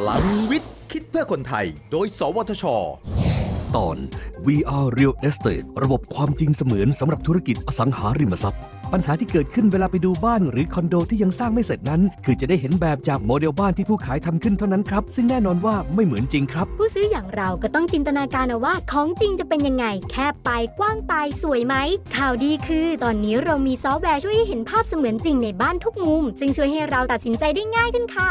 พลังวิทย์ คิดเพื่อคนไทย โดย สวทช ตอน VR Real Estate ระบบความจริงเสมือนสำหรับธุรกิจอสังหาริมทรัพย์ ปัญหาที่เกิดขึ้นเวลาไปดูบ้านหรือคอนโดที่ยังสร้างไม่เสร็จนั้น คือจะได้เห็นแบบจากโมเดลบ้านที่ผู้ขายทำขึ้นเท่านั้นครับ ซึ่งแน่นอนว่าไม่เหมือนจริงครับ ผู้ซื้ออย่างเราก็ต้องจินตนาการเอาว่าของจริงจะเป็นยังไง แคบไปกว้างไปสวยไหม ข่าวดีคือ ตอนนี้เรามีซอฟต์แวร์ช่วยให้เห็นภาพเสมือนจริงในบ้านทุกมุม ซึ่งช่วยให้เราตัดสินใจได้ง่ายขึ้นค่ะ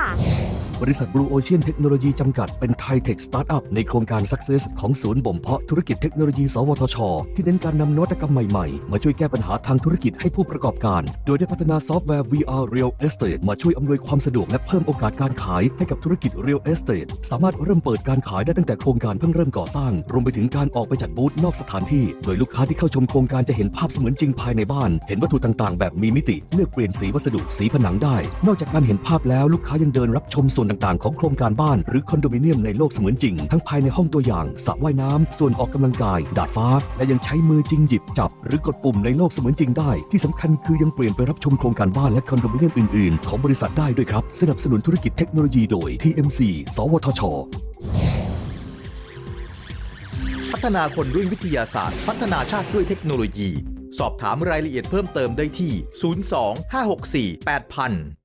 บริษัท Blue Ocean Technology จำกัดเป็นไทย tech startup ในโครงการ Success ของศูนย์บ่มเพาะธุรกิจเทคโนโลยี สวทช ที่เน้นการนำนวัตกรรมใหม่ ๆ มาช่วยแก้ปัญหาทางธุรกิจให้ผู้ประกอบการ โดยได้พัฒนาซอฟต์แวร์ VR Real Estate มาช่วยอำนวยความสะดวกและเพิ่มโอกาสการขายให้กับธุรกิจ Real Estate สามารถเริ่มเปิดการขายได้ตั้งแต่โครงการเพิ่งเริ่มก่อสร้าง รวมไปถึงการออกไปจัดบูธนอกสถานที่ โดยลูกค้าที่เข้าชมโครงการจะเห็นภาพเสมือนจริงภายในบ้าน เห็นวัตถุต่างๆ แบบมีมิติ เลือกเปลี่ยนสีวัสดุ สีผนังได้ นอกจากการเห็นภาพแล้วลูกค้ายังเดินรับชมส่วนต่างๆ ของโครงการบ้านหรือคอนโดมิเนียมในโลกเสมือนจริง ทั้งภายในห้องตัวอย่างสระว่ายน้ำส่วนออกกำลังกาย ดาดฟ้า และยังใช้มือจริงหยิบจับ หรือกดปุ่มในโลกเสมือนจริงได้ ที่สำคัญคือยังเปลี่ยนไปรับชมโครงการบ้านและคอนโดมิเนียมอื่นๆ ของบริษัทได้ด้วยครับ สนับสนุนธุรกิจเทคโนโลยีโดย TMC สวทชพัฒนาคนด้วยวิทยาศาสตร์ พัฒนาชาติด้วยเทคโนโลยี สอบถามรายละเอียดเพิ่มเติมได้ที่ 02 564 8000